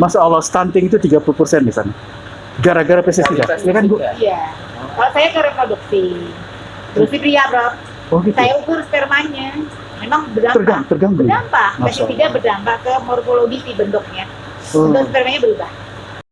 Masa Allah, stunting itu 30% di sana. Gara-gara pestisida, ya iya, iya kan Bu? Iya. Kalau saya ke reproduksi. Produksi pria, bro. Oh gitu. Saya ukur spermanya. Memang berdampak. Terganggu, terganggu. Berdampak. Pestisida berdampak ke morfologi si bentuknya. Oh. Bentuk spermanya berubah.